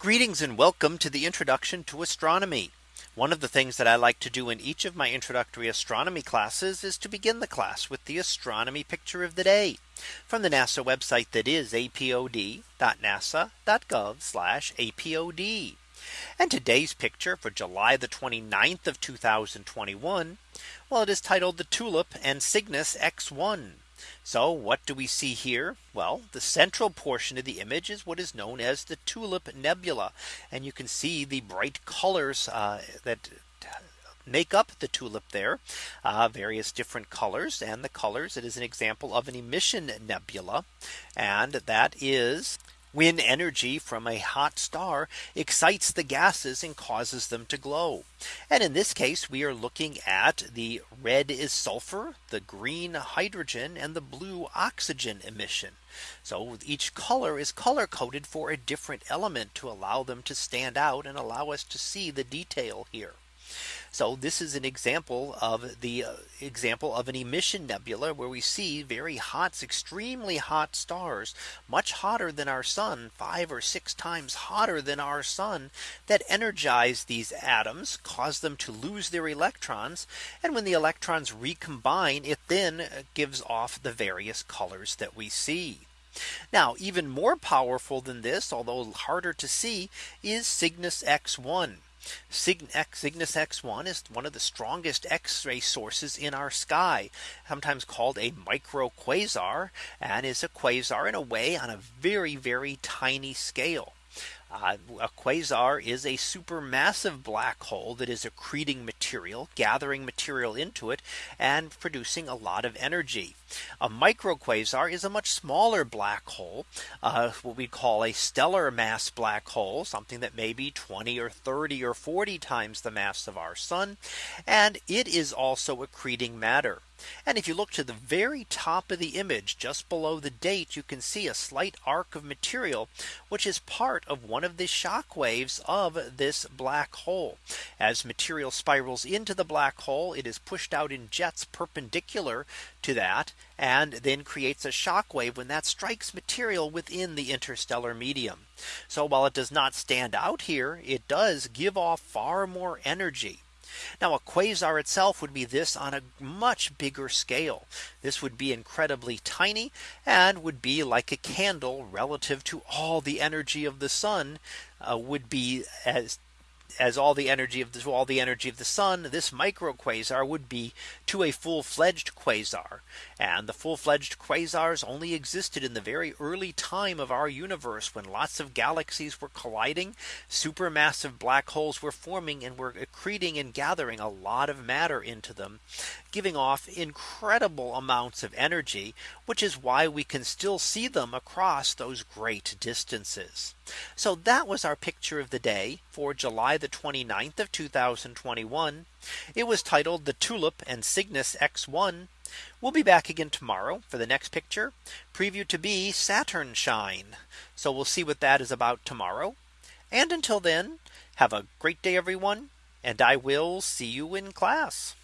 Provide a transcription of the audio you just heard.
Greetings and welcome to the introduction to astronomy. One of the things that I like to do in each of my introductory astronomy classes is to begin the class with the astronomy picture of the day from the NASA website that is apod.nasa.gov apod. And today's picture for July the 29th of 2021. Well, it is titled the Tulip and Cygnus X1. So what do we see here? Well, the central portion of the image is what is known as the Tulip Nebula. And you can see the bright colors uh, that make up the tulip there uh, various different colors and the colors it is an example of an emission nebula and that is when energy from a hot star excites the gases and causes them to glow. And in this case, we are looking at the red is sulfur, the green hydrogen and the blue oxygen emission. So each color is color coded for a different element to allow them to stand out and allow us to see the detail here. So this is an example of the uh, example of an emission nebula where we see very hot, extremely hot stars, much hotter than our sun, five or six times hotter than our sun that energize these atoms, cause them to lose their electrons. And when the electrons recombine, it then uh, gives off the various colors that we see. Now even more powerful than this, although harder to see, is Cygnus X1. Cygnus X1 is one of the strongest X-ray sources in our sky, sometimes called a micro quasar and is a quasar in a way on a very, very tiny scale. Uh, a quasar is a supermassive black hole that is accreting material, gathering material into it and producing a lot of energy. A microquasar is a much smaller black hole, uh, what we call a stellar mass black hole, something that may be 20 or 30 or 40 times the mass of our sun. And it is also accreting matter. And if you look to the very top of the image just below the date, you can see a slight arc of material, which is part of one of the shock waves of this black hole. As material spirals into the black hole, it is pushed out in jets perpendicular to that and then creates a shock wave when that strikes material within the interstellar medium. So while it does not stand out here, it does give off far more energy. Now a quasar itself would be this on a much bigger scale. This would be incredibly tiny and would be like a candle relative to all the energy of the sun uh, would be as as all the energy of the all the energy of the sun, this micro quasar would be to a full fledged quasar. And the full fledged quasars only existed in the very early time of our universe when lots of galaxies were colliding, supermassive black holes were forming and were accreting and gathering a lot of matter into them, giving off incredible amounts of energy, which is why we can still see them across those great distances. So that was our picture of the day for July the 29th of 2021. It was titled the Tulip and Cygnus X1. We'll be back again tomorrow for the next picture preview to be Saturn shine. So we'll see what that is about tomorrow. And until then, have a great day, everyone. And I will see you in class.